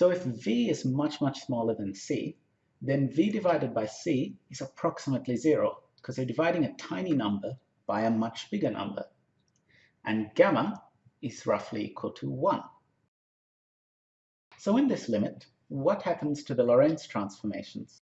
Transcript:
So if v is much, much smaller than c, then v divided by c is approximately zero, because you're dividing a tiny number by a much bigger number. And gamma is roughly equal to 1. So in this limit, what happens to the Lorentz transformations?